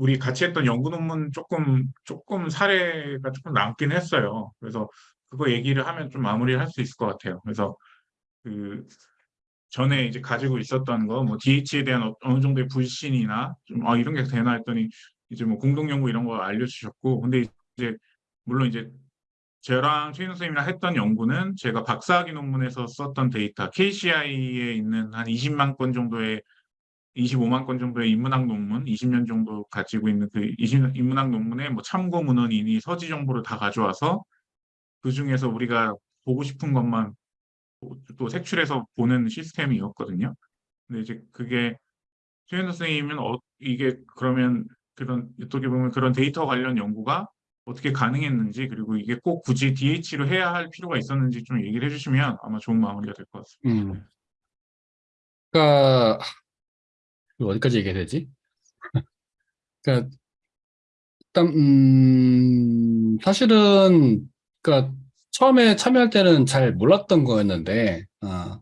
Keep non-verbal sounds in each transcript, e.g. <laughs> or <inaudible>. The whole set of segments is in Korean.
우리 같이 했던 연구 논문 조금 조금 사례가 조금 남긴 했어요. 그래서 그거 얘기를 하면 좀 마무리를 할 수 있을 것 같아요. 그래서 그 전에 이제 가지고 있었던 거, 뭐 DH에 대한 어- 어느 정도의 불신이나 좀 아, 이런 게 되나 했더니 이제 뭐 공동 연구 이런 거 알려주셨고, 근데 이제 물론 이제 저랑 최인호 선생님이랑 했던 연구는 제가 박사학위 논문에서 썼던 데이터, KCI에 있는 한 20만 건 정도의 25만 건 정도의 인문학 논문, 20년 정도 가지고 있는 그 20, 인문학 논문에 뭐 참고 문헌이니 서지 정보를 다 가져와서 그 중에서 우리가 보고 싶은 것만 또- 또 색출해서 보는 시스템이었거든요. 근데 이제 그게 최현우 선생님은 어, 이게 그러면 그런 어떻게 보면 그런 데이터 관련 연구가 어떻게 가능했는지 그리고 이게 꼭 굳이 DH로 해야 할 필요가 있었는지 좀 얘기를 해주시면 아마 좋은 마무리가 될 것 같습니다. 음. 그러니까 어디까지 얘기해야 되지? <laughs> 그러니까 일단 음, 사실은 그러니까 처음에 참여할 때는 잘 몰랐던 거였는데, 어,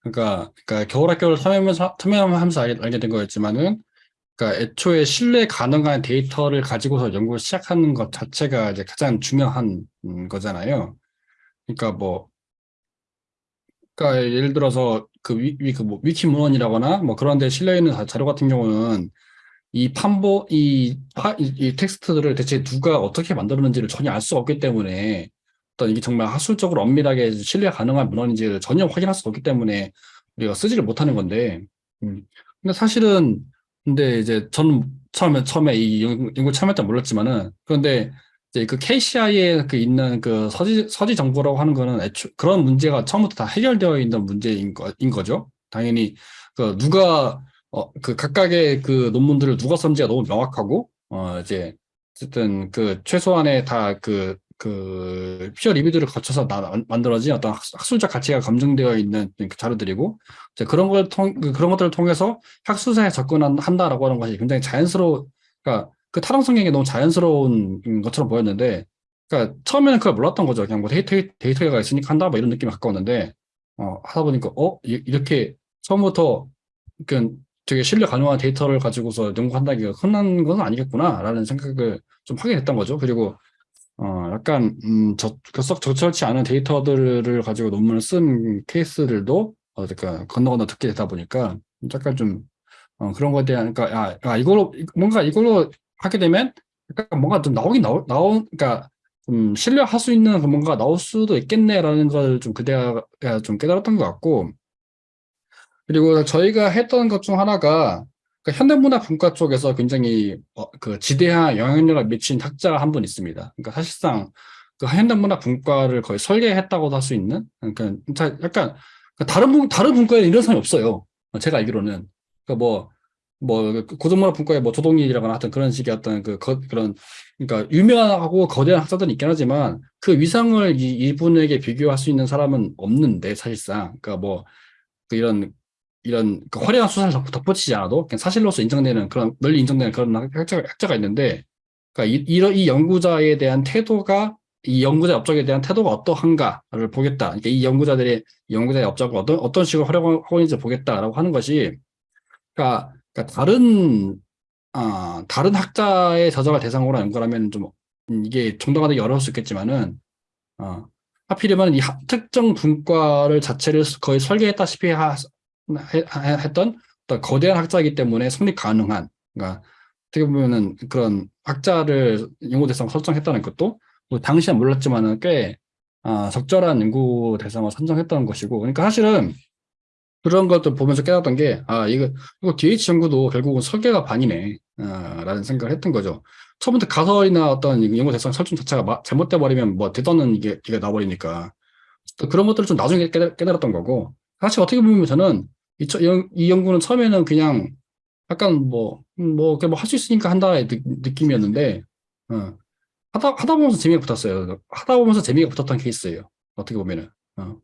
그러니까 그러니까 겨울학교를 참여하면서 참여하면서 알게, 된 거였지만은, 그러니까 애초에 신뢰 가능한 데이터를 가지고서 연구를 시작하는 것 자체가 이제 가장 중요한 음, 거잖아요. 그러니까 뭐 그러니까 예를 들어서 그 위, 위, 그 뭐, 위키 문헌이라거나 뭐 그런 데 실려 있는 자- 자료 같은 경우는 이 판보 이, 파, 이, 이 텍스트들을 대체 누가 어떻게 만들었는지를 전혀 알 수 없기 때문에 어떤 이게 정말 학술적으로 엄밀하게 신뢰 가능한 문헌인지를 전혀 확인할 수 없기 때문에 우리가 쓰지를 못하는 건데 음. 근데 사실은 근데 이제 저는 처음에 처음에 이 연- 연구 참여할 때 몰랐지만은 그런데 이제 그 KCI에 그 있는 그 서지 서지 정보라고 하는 거는 애초 그런 문제가 처음부터 다 해결되어 있는 문제인 거, 인 거죠. 당연히 그 누가 어 그 각각의 그 논문들을 누가 썼는지가 너무 명확하고 어 이제 어쨌든 그 최소한의 다그 그 피어 리뷰들을 거쳐서 나, 만들어진 어떤 학- 학술적 가치가 검증되어 있는 그 자료들이고 이제 그런 걸 통, 그- 그런 것들을 통해서 학술사에 접근한다라고 하는 것이 굉장히 자연스러워 그러니까 그 타당 성경이 너무 자연스러운 것처럼 보였는데, 그러니까 처음에는 그걸 몰랐던 거죠. 그냥 뭐 데이터, 데이터가 있으니까 한다, 뭐 이런 느낌이 가까웠는데, 어, 하다 보니까, 어, 이- 이렇게 처음부터, 그 되게 신뢰 가능한 데이터를 가지고서 연구한다기가 흔한 건 아니겠구나라는 생각을 좀 하게 됐던 거죠. 그리고, 어, 약간, 음, 저, 썩 적절치 않은 데이터들을 가지고 논문을 쓴 케이스들도, 어, 그러니까 건너 건너 듣게 되다 보니까, 약간 좀, 어, 그런 거에 대한, 그러니까, 아, 아, 이걸로, 뭔가 이걸로 하게 되면 약간 뭔가 좀 나오긴 나오, 나오 그러니까 좀 신뢰할 수 있는 그 뭔가 나올 수도 있겠네라는 걸 좀 그때가 좀 깨달았던 것 같고 그리고 저희가 했던 것 중 하나가 그 현대문학 분과 쪽에서 굉장히 어, 그 지대한 영향력을 미친 학자가 한 분 있습니다. 그러니까 사실상 그 현대문학 분과를 거의 설계했다고도 할 수 있는 그러니까 자- 약간 그 다른 분 다른 분과에는 이런 사람이 없어요. 제가 알기로는 그러니까 뭐 뭐 고등문화 분과에 뭐 조동일이라거나 하여튼 그런 식의 어떤 그 거, 그런 그러니까 유명하고 거대한 학자들은 있긴 하지만 그 위상을 이, 이분에게 비교할 수 있는 사람은 없는데 사실상 그러니까 뭐 그 이런 이런 그 화려한 수사를 덧- 덧붙이지 않아도 그냥 사실로서 인정되는 그런 널리 인정되는 그런 학자가, 학자가 있는데 그러니까 이, 이런 이 연구자에 대한 태도가 이 연구자 업적에 대한 태도가 어떠한가를 보겠다. 그러니까 이 연구자들의 이 연구자의 업적을 어떤 어떤 식으로 활용하고 있는지 보겠다라고 하는 것이 그러니까 그러니까 다른 아 다른 학자의 저자가 대상으로 연구하면 좀 음, 이게 정당화되기 어려울 수 있겠지만은 어, 하필이면 이 하- 특정 분과를 자체를 거의 설계했다시피 하, 해- 해- 했던 거대한 학자이기 때문에 성립 가능한 그러니까 어떻게 보면은 그런 학자를 연구 대상 설정했다는 것도 뭐 당시엔 몰랐지만은 꽤 아, 적절한 연구 대상을 선정했다는 것이고 그러니까 사실은 그런 것들 보면서 깨달았던 게, 아, 이거, 이거 DH 연구도 결국은 설계가 반이네, 아, 라는 생각을 했던 거죠. 처음부터 가설이나 어떤 연구 대상 설정 자체가 마- 잘못돼 버리면 뭐 대단한 이게, 이게 나버리니까. 또 그런 것들을 좀 나중에 깨달, 깨달 았던 거고. 사실 어떻게 보면 저는 이, 이 연구는 처음에는 그냥 약간 뭐, 음, 뭐, 뭐할 수 있으니까 한다의 느, 느낌이었는데, 어, 하다, 하다 보면서 재미가 붙었어요. 하다 보면서 재미가 붙었던 케이스예요. 어떻게 보면은. 어.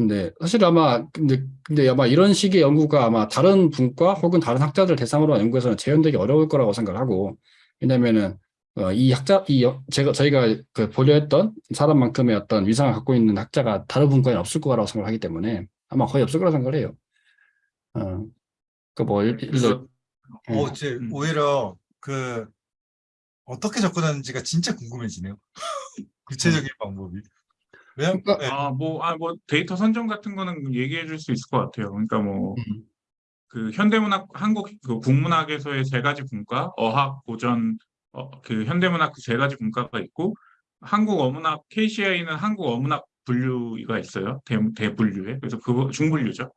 근데 사실 아마 근데 근데 아마 이런 식의 연구가 아마 다른 분과 혹은 다른 학자들 대상으로 한 연구에서는 재현되기 어려울 거라고 생각하고 왜냐면은 어, 이 학자 이 여- 제가 저희가 그 보려 했던 사람만큼의 어떤 위상을 갖고 있는 학자가 다른 분과에는 없을 거라고 생각하기 때문에 아마 거의 없을 거라고 생각을 해요. 어, 그뭐 그래서 어, 이제 음. 오히려 그 어떻게 접근하는지가 진짜 궁금해지네요. <laughs> 구체적인 방법이. 왜냐면 그러니까- 네, 아, 뭐, 아, 뭐, 데이터 선정 같은 거는 얘기해 줄 수 있을 것 같아요. 그러니까 뭐, 음. 그 현대문학, 한국 그 국문학에서의 세 가지 분과, 어학, 고전, 어, 그 현대문학 그 세 가지 분과가 있고, 한국 어문학, KCI는 한국 어문학 분류가 있어요. 대, 대분류에. 그래서 그거 중분류죠.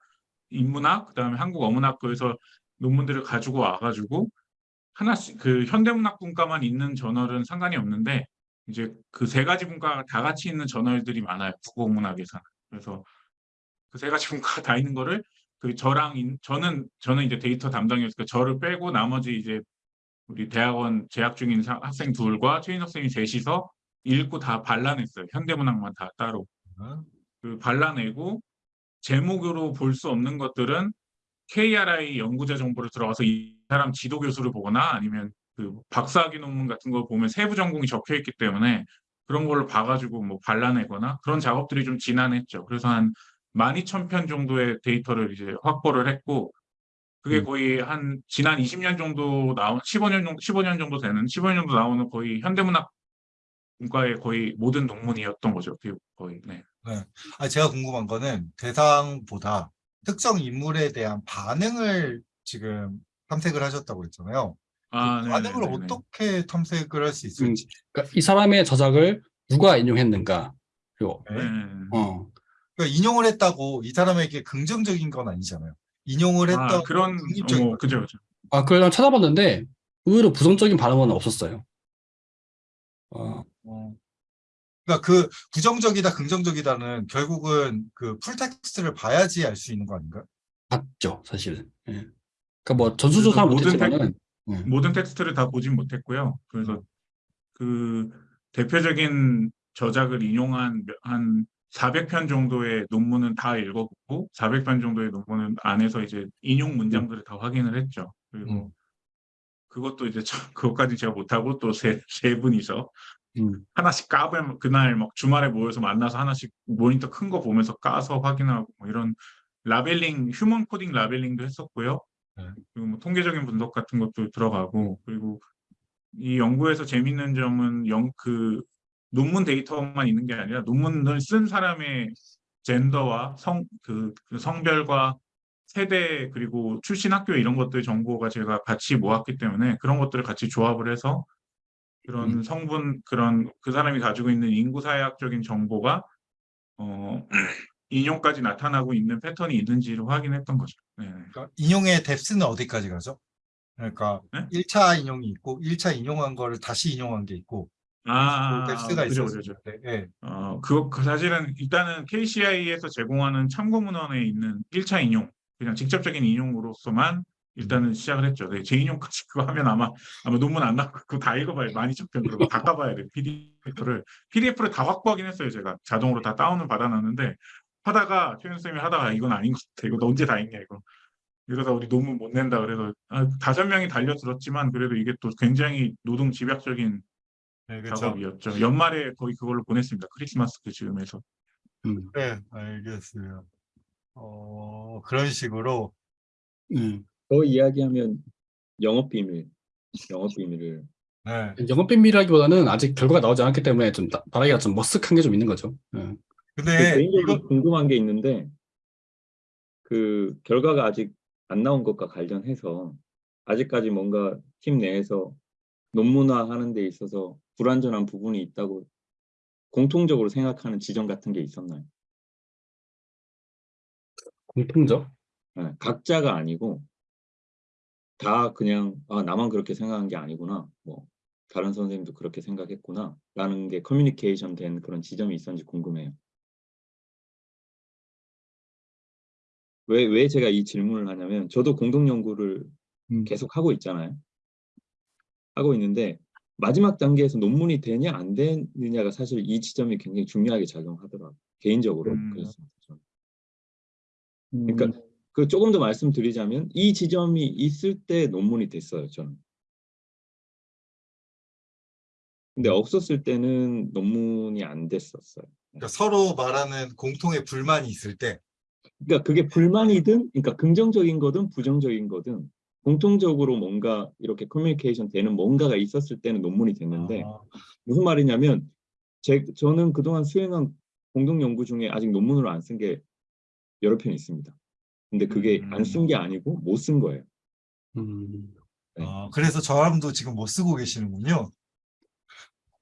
인문학, 그다음에 한국 어문학교에서 논문들을 가지고 와가지고, 하나씩, 그 현대문학 분과만 있는 저널은 상관이 없는데, 이제 그 세 가지 분과가 다 같이 있는 저널들이 많아요. 국어문학에서는. 그래서 그 세 가지 <laughs> 분과가 다 있는 거를 그 저랑 인- 저는 저는 이제 데이터 담당이었으니까 저를 빼고 나머지 이제 우리 대학원 재학 중인 사- 학생 둘과 최인석 선생님 셋이서 읽고 다 발라냈어요. 현대문학만 다 따로. 그 발라내고 제목으로 볼 수 없는 것들은 KRI 연구자 정보를 들어가서 이 사람 지도 교수를 보거나 아니면 그 박사학위 논문 같은 걸 보면 세부 전공이 적혀 있기 때문에 그런 걸로 봐가지고 뭐 발라내거나 그런 작업들이 좀 지난했죠. 그래서 한 12,000편 정도의 데이터를 이제 확보를 했고 그게 음. 거의 한 지난 20년 정도 나온 15년 정도 15년 정도 되는 15년 정도 나오는 거의 현대문학 문과의 거의 모든 논문이었던 거죠. 그 거의 네. 아, 제가 궁금한 거는 대상보다 특정 인물에 대한 반응을 지금 탐색을 하셨다고 했잖아요. 아, 그 네, 네, 네, 네. 어떻게 탐색을 할 수 있을지. 그러니까 이 사람의 저작을 누가 인용했는가. 그리고 네. 네. 어, 그러니까 인용을 했다고 이 사람에게 긍정적인 건 아니잖아요. 인용을 아, 했다고 그런 어, 거. 그죠 그죠. 아, 그걸 찾아봤는데 의외로 부정적인 반응은 없었어요. 어, 어. 그러니까 그 부정적이다 긍정적이다는 결국은 그 풀텍스트를 봐야지 알 수 있는 거 아닌가요? 봤죠, 사실은. 예. 그러니까 뭐 전수조사 모든 못했지만은 예. 모든 텍스트를 다 보진 못했고요. 그래서 음. 그 대표적인 저작을 인용한 몇- 한 400편 정도의 논문은 다 읽어보고 400편 정도의 논문은 안에서 이제 인용 문장들을 다 확인을 했죠. 그리고 음. 그것도 이제 저, 그것까지 제가 못하고 또 세 세 분이서 음, 하나씩 까면 그날 막 주말에 모여서 만나서 하나씩 모니터 큰 거 보면서 까서 확인하고 뭐 이런 라벨링 휴먼 코딩 라벨링도 했었고요. 네. 그리고 뭐 통계적인 분석 같은 것도 들어가고 그리고 이 연구에서 재밌는 점은 영, 그 논문 데이터만 있는 게 아니라 논문을 쓴 사람의 젠더와 성, 그, 그 성별과 세대 그리고 출신 학교 이런 것들 정보가 제가 같이 모았기 때문에 그런 것들을 같이 조합을 해서 그런 음. 성분 그런 그 사람이 가지고 있는 인구 사회학적인 정보가 어 인용까지 나타나고 있는 패턴이 있는지를 확인했던 거죠. 네. 그러니까 인용의 뎁스는 어디까지 가죠? 그러니까 네? 1차 인용이 있고 1차 인용한 거를 다시 인용한 게 있고 아, 그 뎁스가 그죠, 있었을 그죠. 때 예. 어, 그, 그 사실은 일단은 KCI에서 제공하는 참고 문헌에 있는 1차 인용, 그냥 직접적인 인용으로서만 일단은 시작을 했죠. 네, 재인용까지 <laughs> 그거 하면 아마 아마 논문 안 나고 그거 다 읽어봐야 12,000편 그거 다 까봐야 돼. PDF를 PDF를 다 확보하긴 했어요. 제가 자동으로 다 다운을 받아놨는데 하다가 최현 쌤이 하다가 이건 아닌 것 같아. 이거 너 언제 다 읽냐 이거. 이러다 우리 논문 못 낸다 그래서 아, 다섯 명이 달려들었지만 그래도 이게 또 굉장히 노동 집약적인 네, 그렇죠. 작업이었죠. 연말에 거의 그걸로 보냈습니다. 크리스마스 그 즈음에서. 음, 네, 알겠어요. 어, 그런 식으로 음. 더 이야기하면 영업 비밀, 영업 비밀을 네. 영업 비밀이라기보다는 아직 결과가 나오지 않았기 때문에 좀 나- 말하기가 좀 머쓱한 게 좀 있는 거죠. 예. 근데 개인적으로 이거 궁금한 게 있는데 그 결과가 아직 안 나온 것과 관련해서 아직까지 뭔가 팀 내에서 논문화하는 데 있어서 불완전한 부분이 있다고 공통적으로 생각하는 지점 같은 게 있었나요? 공통적? 네, 각자가 아니고 다 그냥 아 나만 그렇게 생각한 게 아니구나 뭐 다른 선생님도 그렇게 생각했구나 라는 게 커뮤니케이션 된 그런 지점이 있었는지 궁금해요. 왜, 왜 제가 이 질문을 하냐면 저도 공동 연구를 음. 계속 하고 있잖아요. 하고 있는데 마지막 단계에서 논문이 되냐 안 되느냐가 사실 이 지점이 굉장히 중요하게 작용하더라고요. 개인적으로 음. 그랬습니다. 저는. 그러니까 그 조금 더 말씀드리자면 이 지점이 있을 때 논문이 됐어요. 저는. 근데 없었을 때는 논문이 안 됐었어요. 그러니까 서로 말하는 공통의 불만이 있을 때 그러니까 그게 불만이든, 그러니까 긍정적인 거든 부정적인 거든 공통적으로 뭔가 이렇게 커뮤니케이션 되는 뭔가가 있었을 때는 논문이 됐는데 아, 무슨 말이냐면 제, 저는 그동안 수행한 공동 연구 중에 아직 논문으로 안 쓴 게 여러 편 있습니다. 근데 그게 음. 안쓴 게 아니고 못 쓴 거예요. 음, 네. 아, 그래서 저함도 지금 못 쓰고 계시는군요.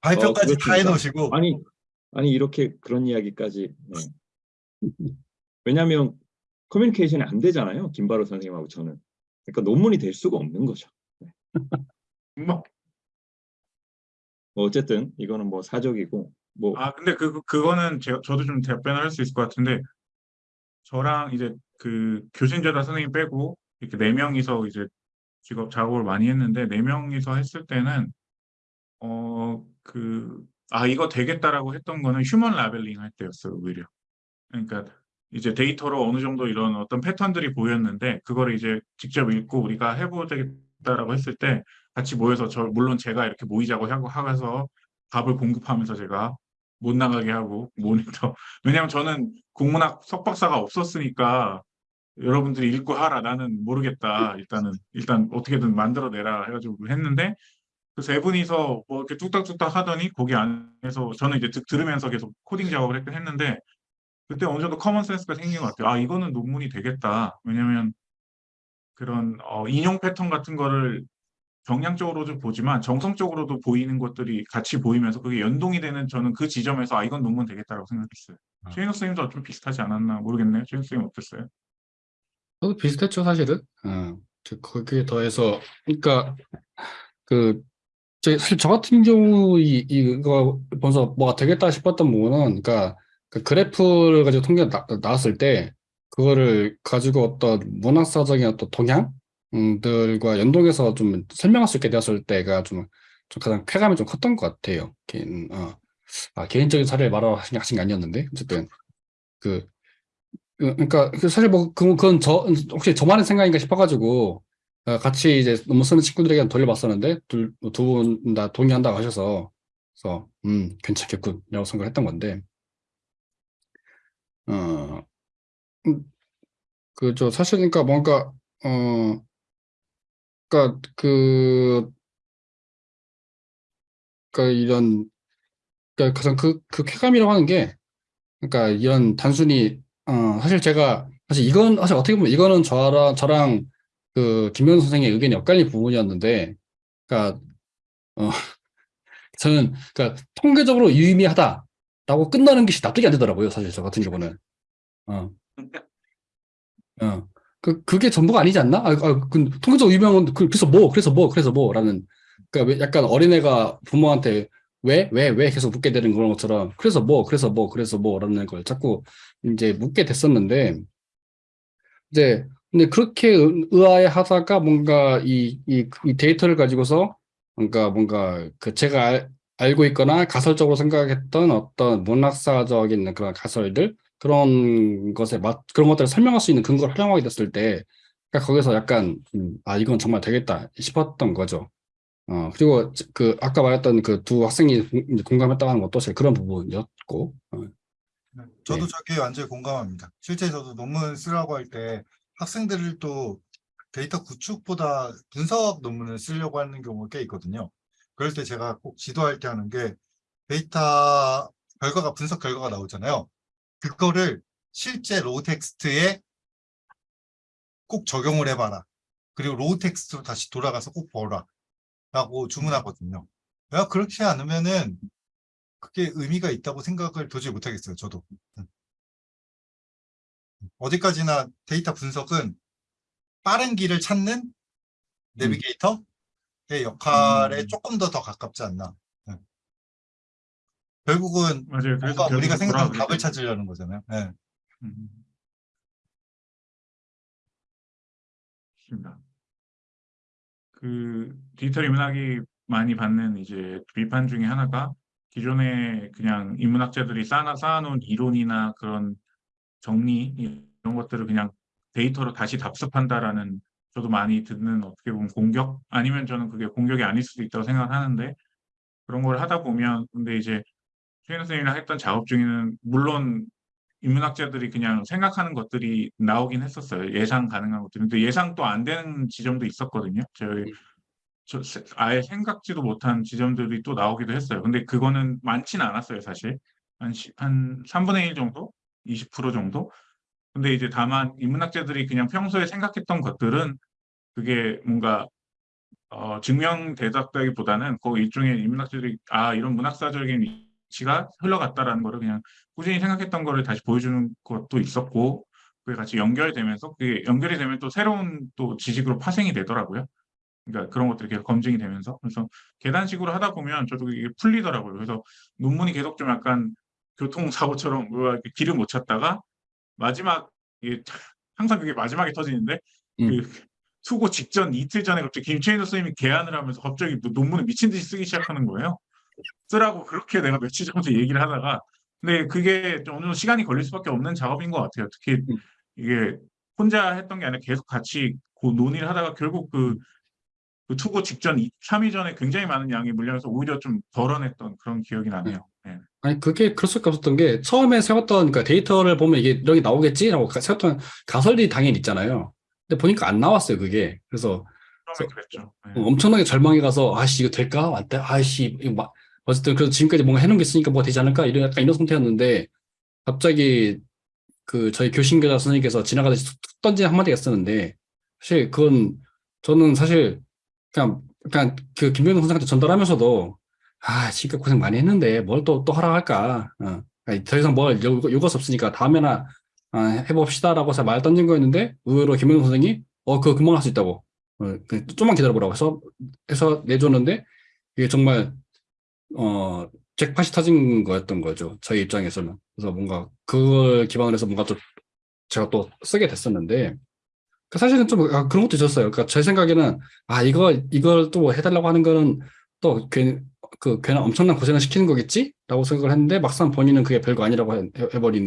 발표까지 어, 다. 해놓으시고 아니 아니 이렇게 그런 이야기까지 네. 왜냐하면 커뮤니케이션이 안 되잖아요 김바로 선생님하고 저는. 그러니까 논문이 될 수가 없는 거죠. <laughs> 뭐, 뭐 어쨌든 이거는 뭐 사적이고 뭐 아, 근데 그, 그- 그거는 제가, 저도 좀 답변을 할 수 있을 것 같은데, 저랑 이제 그 교신제다 선생님 빼고, 이렇게 네 명이서 이제 직업 작업을 많이 했는데, 네 명이서 했을 때는, 어, 그, 아, 이거 되겠다라고 했던 거는 휴먼 라벨링 할 때였어요, 오히려. 그러니까 이제 데이터로 어느 정도 이런 어떤 패턴들이 보였는데, 그거를 이제 직접 읽고 우리가 해보겠다라고 했을 때, 같이 모여서 저, 물론 제가 이렇게 모이자고 하고 하면서 답을 공급하면서 제가 못 나가게 하고 모니터. <laughs> 왜냐면 저는 국문학 석박사가 없었으니까 여러분들이 읽고 하라 나는 모르겠다 일단은 일단 어떻게든 만들어내라 해가지고 했는데 그 세 분이서 뭐 이렇게 뚝딱뚝딱 하더니 거기 안에서 저는 이제 듣, 들으면서 계속 코딩 작업을 했- 했는데 그때 어느 정도 커먼 센스가 생긴 것 같아요 아 이거는 논문이 되겠다 왜냐면 그런 어, 인용 패턴 같은 거를 정량적으로도 보지만 정성적으로도 보이는 것들이 같이 보이면서 그게 연동이 되는 저는 그 지점에서 아 이건 논문 되겠다라고 생각했어요. 아. 최인혁 선생님도 좀 비슷하지 않았나 모르겠네요. 최인혁 선생님 어땠어요? 저도 비슷했죠, 사실은. 어, 저 거기에 더해서, 그러니까, 그, 저, 사실 저 같은 경우, 이, 이거 보면서 뭐가 되겠다 싶었던 부분은, 그러니까, 그 그래프를 가지고 통계가 나, 나왔을 때, 그거를 가지고 어떤 문학사적인 어떤 동향들과 연동해서 좀 설명할 수 있게 되었을 때가 좀, 좀 가장 쾌감이 좀 컸던 것 같아요. 개인, 어, 아, 개인적인 사례를 말하신 하신 게 아니었는데, 어쨌든, 그, 그- 그러니까 그 사실 뭐 그- 그건 저 혹시 저만의 생각인가 싶어가지고 어, 같이 이제 논문 쓰는 친구들에게 돌려봤었는데 두 분 다 동의한다고 하셔서 그래서 음 괜찮겠군이라고 생각을 했던 건데 어 그저 사실 그러니까 뭔가 어. 그러니까 그 그러니까 이런 그러니까 가장 그 그 쾌감이라고 하는 게 그러니까 이런 단순히 어. 사실 제가 사실 이건 사실 어떻게 보면 이거는 저랑 저랑 그 김현 선생의 의견이 엇갈린 부분이었는데 그러니까 어. <laughs> 저는 그러니까 통계적으로 유의미하다 라고 끝나는 것이 납득이 안 되더라고요 사실 저 같은 경우는. 어 어 그 그게 전부가 아니지 않나? 아, 아 그 통계적으로 유명한 그, 그래서 뭐 그래서 뭐 그래서 뭐 라는 그러니까 왜 약간 어린애가 부모한테 왜, 왜, 왜 계속 묻게 되는 그런 것처럼, 그래서 뭐, 그래서 뭐, 그래서 뭐 라는 걸 자꾸 이제 묻게 됐었는데, 이제, 근데 그렇게 의- 의아해 하다가 뭔가 이, 이, 이 데이터를 가지고서 뭔가, 뭔가 그 제가 알, 알고 있거나 가설적으로 생각했던 어떤 문학사적인 그런 가설들, 그런 것에 맞, 그런 것들을 설명할 수 있는 근거를 활용하게 됐을 때, 그러니까 거기서 약간, 음, 아, 이건 정말 되겠다 싶었던 거죠. 어, 그리고 그 아까 말했던 그 두 학생이 공- 공감했다고 하는 것도 사실 그런 부분이었고, 어, 네, 저도 네. 저게 완전히 공감합니다. 실제 저도 논문 쓰라고 할 때 학생들을 또 데이터 구축보다 분석 논문을 쓰려고 하는 경우가 꽤 있거든요. 그럴 때 제가 꼭 지도할 때 하는 게 데이터 결과가 분석 결과가 나오잖아요. 그거를 실제 로우 텍스트에 꼭 적용을 해봐라. 그리고 로우 텍스트로 다시 돌아가서 꼭 보라. 라고 주문하거든요. 야, 그렇지 않으면은 그게 의미가 있다고 생각을 도저히 못하겠어요. 저도. 음. 어디까지나 데이터 분석은 빠른 길을 찾는 내비게이터의 역할에 음. 조금 더 더 가깝지 않나. 네. 결국은 맞아요. 뭔가 우리가 생각하는 답을. 찾으려는 거잖아요. 네. 음. 그 디지털 인문학이 많이 받는 이제 비판 중에 하나가 기존에 그냥 인문학자들이 쌓아, 쌓아놓은 이론이나 그런 정리 이런 것들을 그냥 데이터로 다시 답습한다라는 저도 많이 듣는 어떻게 보면 공격 아니면 저는 그게 공격이 아닐 수도 있다고 생각하는데 그런 걸 하다 보면 근데 이제 최인 선생님이랑 했던 작업 중에는 물론 인문학자들이 그냥 생각하는 것들이 나오긴 했었어요. 예상 가능한 것들. 근데 예상도 안 되는 지점도 있었거든요. 저희 저 세- 아예 생각지도 못한 지점들이 또 나오기도 했어요. 근데 그거는 많지는 않았어요, 사실. 한, 시- 한 3분의 1 정도? 20% 정도? 근데 이제 다만 인문학자들이 그냥 평소에 생각했던 것들은 그게 뭔가 어, 증명되었다기보다는 그 일종의 인문학자들이 아 이런 문학사적인 위치가 흘러갔다라는 거를 그냥 꾸준히 생각했던 거를 다시 보여주는 것도 있었고 그게 같이 연결되면서 그게 연결이 되면 또 새로운 또 지식으로 파생이 되더라고요. 그러니까 그런 것들이 계속 검증이 되면서 그래서 계단식으로 하다 보면 저도 이게 풀리더라고요. 그래서 논문이 계속 좀 약간 교통사고처럼 뭐야, 이렇게 길을 못 찾다가 마지막 이게 항상 그게 마지막에 터지는데 음. 그 수고 직전 이틀 전에 갑자기 김채인도 선생님이 개안을 하면서 갑자기 뭐 논문을 미친 듯이 쓰기 시작하는 거예요. 쓰라고 그렇게 내가 며칠 전부터 얘기를 하다가 근데 그게 좀 어느 정도 시간이 걸릴 수밖에 없는 작업인 것 같아요. 특히 음. 이게 혼자 했던 게 아니라 계속 같이 그 논의를 하다가 결국 그, 그 투고 직전 2, 3일 전에 굉장히 많은 양이 물려서 오히려 좀 덜어냈던 그런 기억이 나네요. 예. 아니 그게 그럴 수밖에 없었던 게 처음에 세웠던 그 데이터를 보면 이게 여기 나오겠지라고 가- 세웠던 가설이 당연히 있잖아요. 근데 보니까 안 나왔어요 그게. 그래서. 예. 어, 엄청나게 절망해 가서 아씨 이거 될까? 안 돼? 아씨 이거 막 어쨌든 그래서 지금까지 뭔가 해놓은 게 있으니까 뭐가 되지 않을까? 이런 약간 이런 상태였는데 갑자기 그 저희 교신교사 선생님께서 지나가듯이 툭, 툭 던진 한마디가 있었는데 사실 그건 저는 사실 그냥 그냥 그 김병동 선생한테 전달하면서도 아 지금 고생 많이 했는데 뭘 또 또 하라 할까? 어. 더 이상 뭘 요- 수 없으니까 다음에나 아, 해봅시다라고 해서 말 던진 거였는데 의외로 김병동 선생이 어 그거 금방 할 수 있다고 어, 그 좀만 기다려보라고 해서 해서 내줬는데 이게 정말 어 잭팟이 터진 거였던 거죠 저희 입장에서는 그래서 뭔가 그걸 기반으로 해서 뭔가 또 제가 또 쓰게 됐었는데 그 사실은 좀 아, 그런 것도 있었어요. 그러니까 제 생각에는 아 이거 이걸 또 해달라고 하는 거는 또 괜히 그 괜한 엄청난 고생을 시키는 거겠지라고 생각을 했는데 막상 본인은 그게 별거 아니라고 해, 해- 해버리는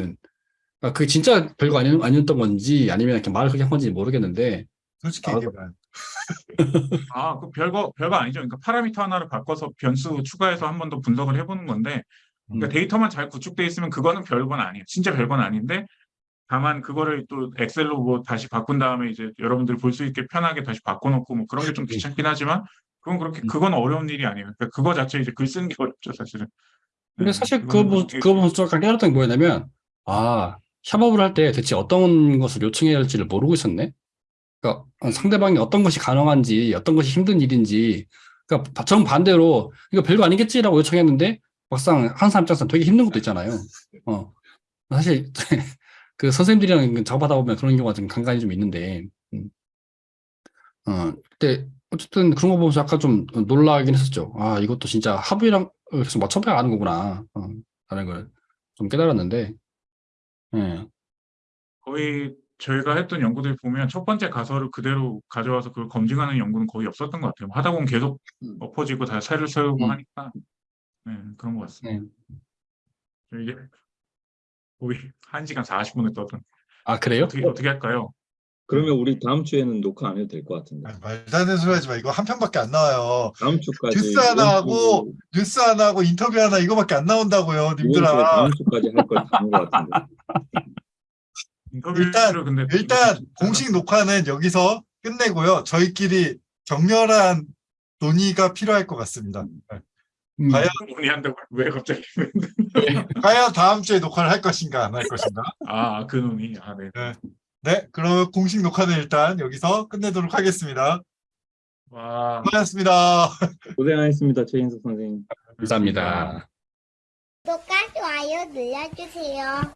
그러니까 그게 진짜 별거 아니, 아니었던 건지 아니면 이렇게 말을 그렇게 한 건지 모르겠는데 솔직히 아, 얘기해봐요. <laughs> 아, 그 별거 별거 아니죠. 그러니까 파라미터 하나를 바꿔서 변수 추가해서 한 번 더 분석을 해보는 건데, 그러니까 음. 데이터만 잘 구축돼 있으면 그거는 별건 아니에요. 진짜 별건 아닌데, 다만 그거를 또 엑셀로 뭐 다시 바꾼 다음에 이제 여러분들 볼수 있게 편하게 다시 바꿔놓고 뭐 그런 게 좀 귀찮긴 하지만, 그건 그렇게 음. 그건 어려운 일이 아니에요. 그러니까 그거 자체 이제 글 쓰는 게 어렵죠, 사실은. 근데 네, 사실 그거 보- 이게- 그거 보면서 약간 깨달았던 게 뭐였냐면 아 협업을 할 때 대체 어떤 것을 요청해야 할지를 모르고 있었네. 그러니까 상대방이 어떤 것이 가능한지 어떤 것이 힘든 일인지 그러니까 정 반대로 이거 별거 아니겠지라고 요청했는데 막상 한 사람 입장에서 되게 힘든 것도 있잖아요. <laughs> 어 사실 <laughs> 그 선생님들이랑 작업하다 보면 그런 경우가 좀 간간히 좀 있는데 음. 어 근데 어쨌든 그런 거 보면서 약간 좀 놀라긴 했었죠. 아 이것도 진짜 합의랑 계속 맞춰봐야 아는 거구나. 어, 라는 걸 좀 깨달았는데 예. 거의 저희가 했던 연구들 보면 첫 번째 가설을 그대로 가져와서 그걸 검증하는 연구는 거의 없었던 것 같아요. 하다 보면 계속 음. 엎어지고 다 새를 세우고 음. 하니까 네, 그런 것 같습니다. 네. 이게 거의 1시간 40분을 떠든 아 그래요? 어떻게 어떻게 할까요? 그러면 우리 다음 주에는 녹화 안 해도 될 것 같은데. 아니, 말도 안 되는 소리 하지 마. 이거 한 편밖에 안 나와요. 다음 주까지. 뉴스 하나 하고 주- 뉴스 하나 하고 인터뷰 하나 이거밖에 안 나온다고요, 님들아. 다음 주까지 할 걸 다한 것 같은데. 일단- 근데 일단 공식 녹화는 여기서 끝내고요. 저희끼리 격렬한 논의가 필요할 것 같습니다. 네. 음, 과연 논의한다고 왜 갑자기 <laughs> 과연 다음 주에 녹화를 할 것인가 안 할 것인가? 아그 논의 아 네. 네, 그러면 공식 녹화는 일단 여기서 끝내도록 하겠습니다. 와 고맙습니다. 고생하셨습니다, 최인석 선생님. 감사합니다. 구독과 좋아요 눌러주세요.